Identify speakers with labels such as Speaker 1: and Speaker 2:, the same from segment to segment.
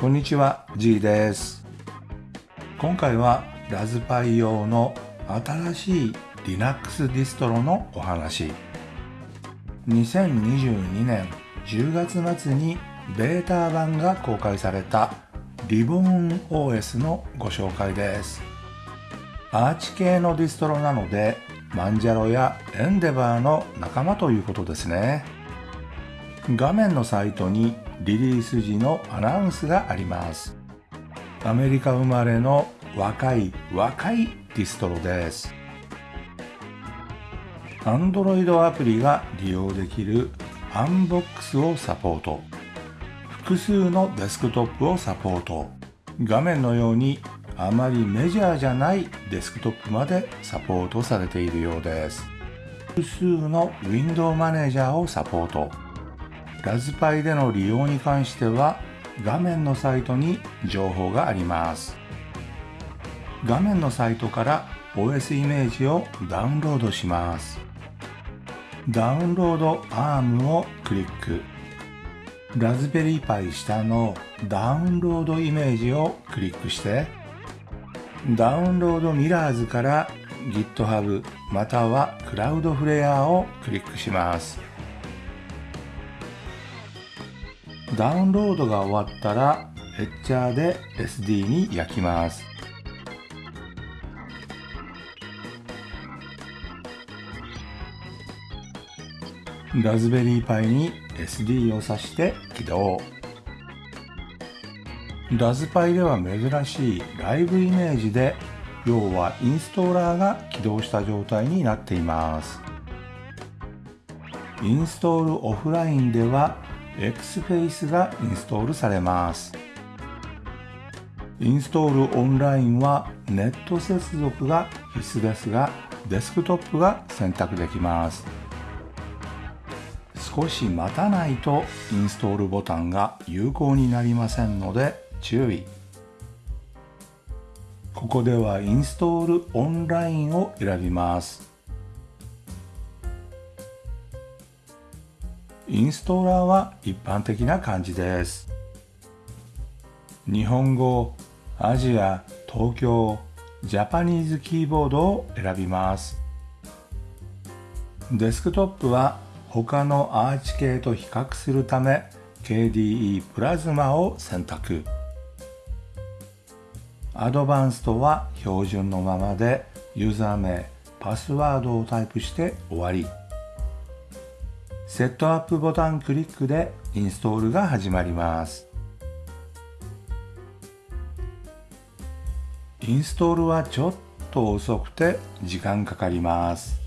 Speaker 1: こんにちは G です。今回はラズパイ用の新しい Linux ディストロのお話。2022年10月末にベータ版が公開されたリボン OS のご紹介です。 Arch 系のディストロなので Manjaro や Endeavour の仲間ということですね。画面のサイトにリリース時のアナウンスがあります。アメリカ生まれの若い若いディストロです。Android アプリが利用できる Anbox をサポート。複数のデスクトップをサポート。画面のようにあまりメジャーじゃないデスクトップまでサポートされているようです。複数の Window マネージャーをサポート。ラズパイでの利用に関しては画面のサイトに情報があります。画面のサイトから OS イメージをダウンロードします。ダウンロード ARM をクリック。ラズベリーパイ下のダウンロードイメージをクリックして。ダウンロードミラーズから GitHub または Cloudflare をクリックします。ダウンロードが終わったらエッチャーで SD に焼きます。ラズベリーパイに SD を挿して起動。ラズパイでは珍しいライブイメージで要はインストーラーが起動した状態になっています。インストールオフラインでは XFace がインストールされます。インストールオンラインはネット接続が必須ですがデスクトップが選択できます。少し待たないとインストールボタンが有効になりませんので注意。ここではインストールオンラインを選びます。インストーラーは一般的な感じです。日本語アジア東京ジャパニーズキーボードを選びます。デスクトップは他のアーチ系と比較するため KDE プラズマを選択。アドバンストは標準のままでユーザー名パスワードをタイプして終わり。セットアップボタンクリックでインストールが始まります。インストールはちょっと遅くて時間かかります。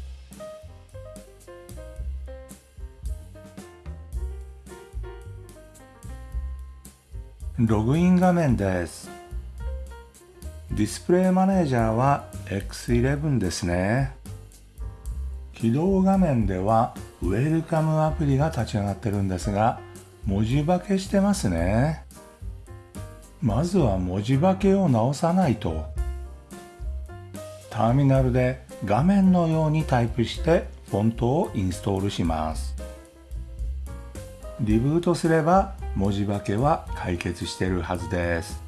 Speaker 1: ログイン画面です。ディスプレイマネージャーは X11 ですね。起動画面ではウェルカムアプリが立ち上がってるんですが文字化けしてますね。まずは文字化けを直さないと。ターミナルで画面のようにタイプしてフォントをインストールします。リブートすれば文字化けは解決してるはずです。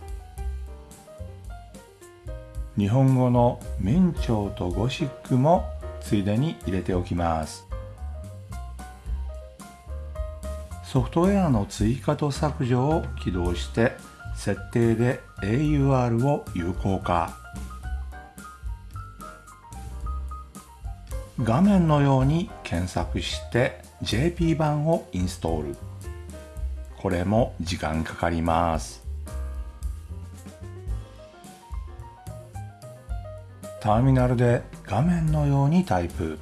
Speaker 1: 日本語の明朝とゴシックもついでに入れておきます。ソフトウェアの追加と削除を起動して設定で AUR を有効化。画面のように検索して JP 版をインストール。これも時間かかります。ターミナルで画面のようにタイプ。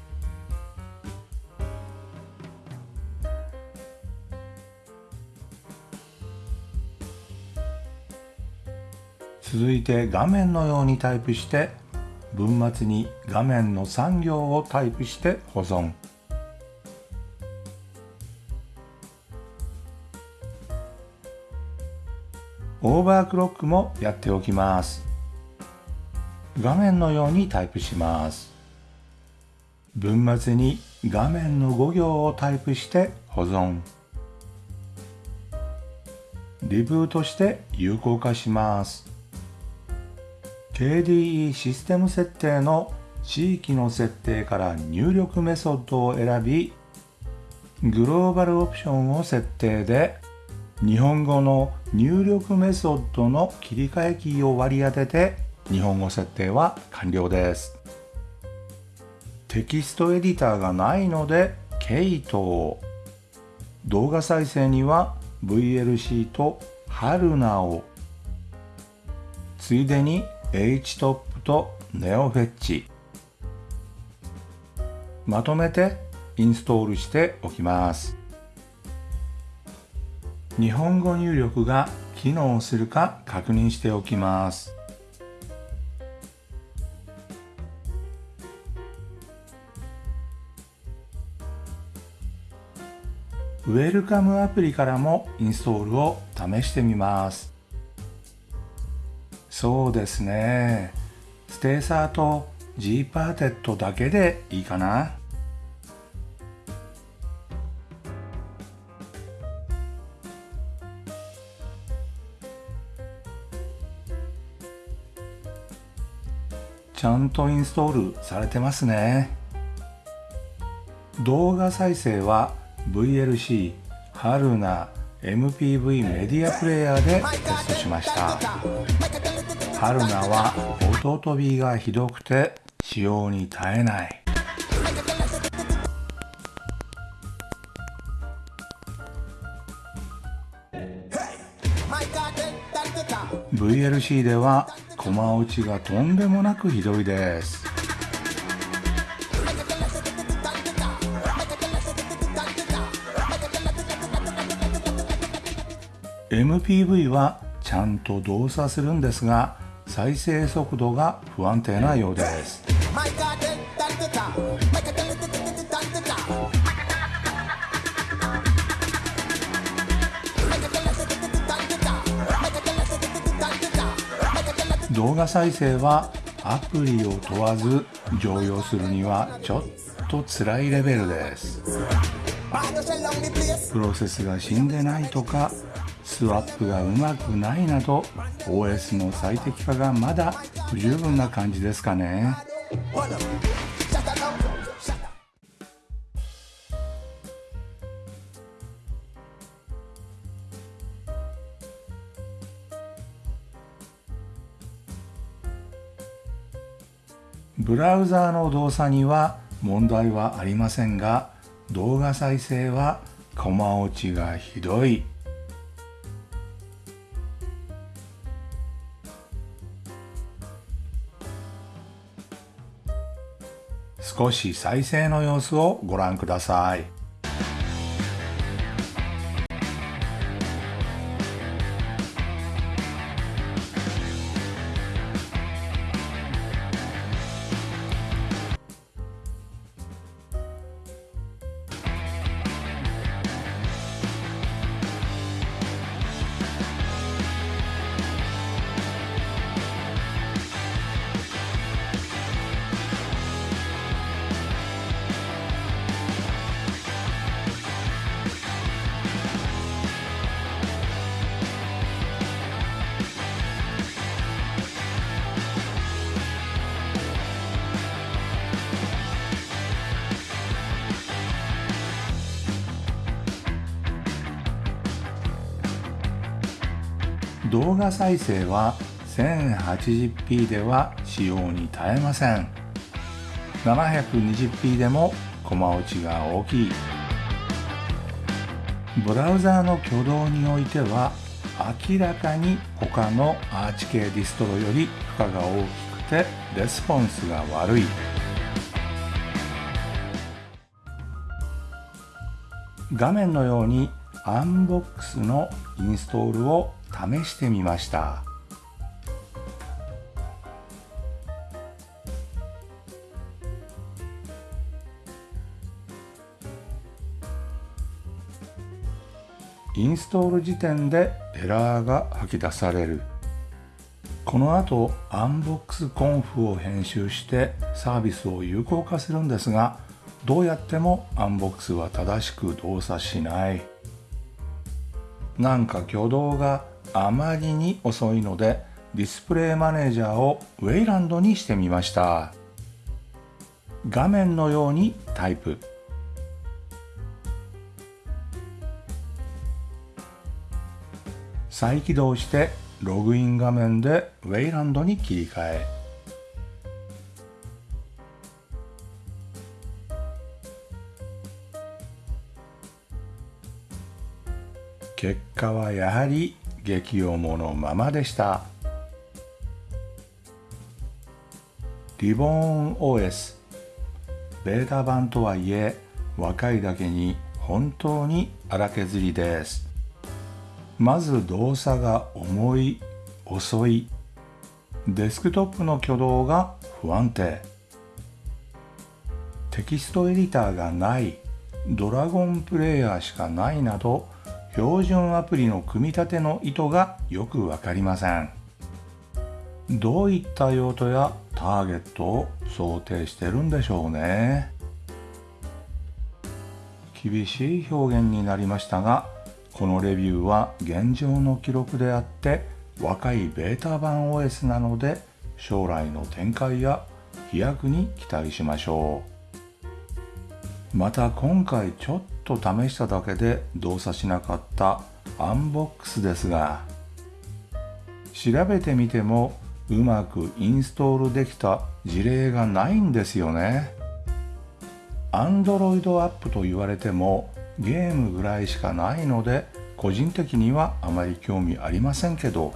Speaker 1: 続いて画面のようにタイプして文末に画面の3行をタイプして保存。オーバークロックもやっておきます。画面のようにタイプします。文末に画面の5行をタイプして保存。リブートして有効化します。KDE システム設定の地域の設定から入力メソッドを選びグローバルオプションを設定で日本語の入力メソッドの切り替えキーを割り当てて日本語設定は完了です。テキストエディターがないのでケイト動画再生には VLC とハルナを。ついでに HTOP と NeoFetch まとめてインストールしておきます。日本語入力が機能するか確認しておきます。ウェルカムアプリからもインストールを試してみます。そうですね。ステーサーと G パーテッドだけでいいかな。ちゃんとインストールされてますね。動画再生は VLC 春菜 MPV メディアプレイヤーでテストしました。春菜は音飛びがひどくて使用に耐えない。VLC ではコマ落ちがとんでもなくひどいです。MPV はちゃんと動作するんですが再生速度が不安定なようです。動画再生はアプリを問わず常用するにはちょっと辛いレベルです。プロセスが死んでないとかスワップがうまくないなど OS の最適化がまだ不十分な感じですかね。ブラウザーの動作には問題はありませんが動画再生はコマ落ちがひどい。少し再生の様子をご覧ください。動画再生は 1080p では使用に耐えません。720p でもコマ落ちが大きい。ブラウザーの挙動においては明らかに他のアーチ系ディストロより負荷が大きくてレスポンスが悪い。画面のように Anbox のインストールを試してみました。インストール時点でエラーが吐き出される。この後 Anbox conf を編集してサービスを有効化するんですがどうやってもアンボックスは正しく動作しない。なんか挙動があまりに遅いのでディスプレイマネージャーをウェイランドにしてみました。画面のようにタイプ。再起動してログイン画面でウェイランドに切り替え。結果はやはり激重のままでした。リボーン OS ベータ版とはいえ若いだけに本当に荒削りです。まず動作が重い遅い。デスクトップの挙動が不安定。テキストエディターがない。ドラゴンプレイヤーしかないなど標準アプリの組み立ての意図がよくわかりません。どういった用途やターゲットを想定してるんでしょうね。厳しい表現になりましたがこのレビューは現状の記録であって若いベータ版 OS なので将来の展開や飛躍に期待しましょう。また今回ちょっと試しただけで動作しなかったアンボックスですが調べてみてもうまくインストールできた事例がないんですよね。Android アップと言われてもゲームぐらいしかないので個人的にはあまり興味ありませんけど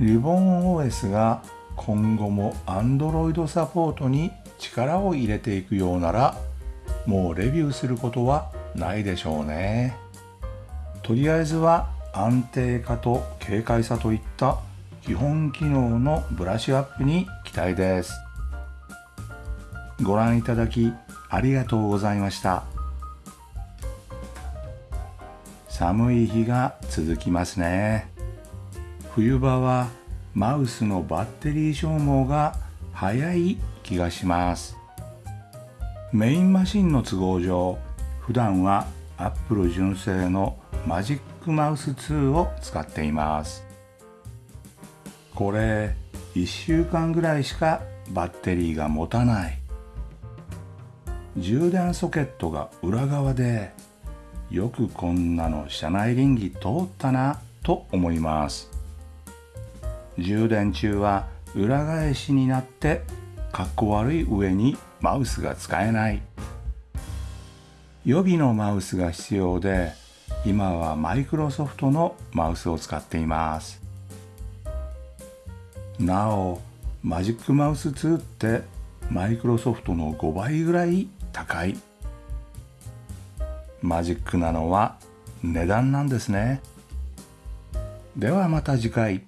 Speaker 1: リボン OS が今後も Android サポートに力を入れていくようならもうレビューすることはないでしょうね。とりあえずは安定化と軽快さといった基本機能のブラッシュアップに期待です。ご覧いただきありがとうございました。寒い日が続きますね。冬場はマウスのバッテリー消耗が早い気がします。メインマシンの都合上普段は Apple 純正のマジックマウス2を使っています。これ1週間ぐらいしかバッテリーが持たない。充電ソケットが裏側でよくこんなの車内臨機通ったなと思います。充電中は裏返しになってかっこ悪い上にマウスが使えない。予備のマウスが必要で今はマイクロソフトのマウスを使っています。なおマジックマウス2ってマイクロソフトの5倍ぐらい高い。マジックなのは値段なんですね。ではまた次回。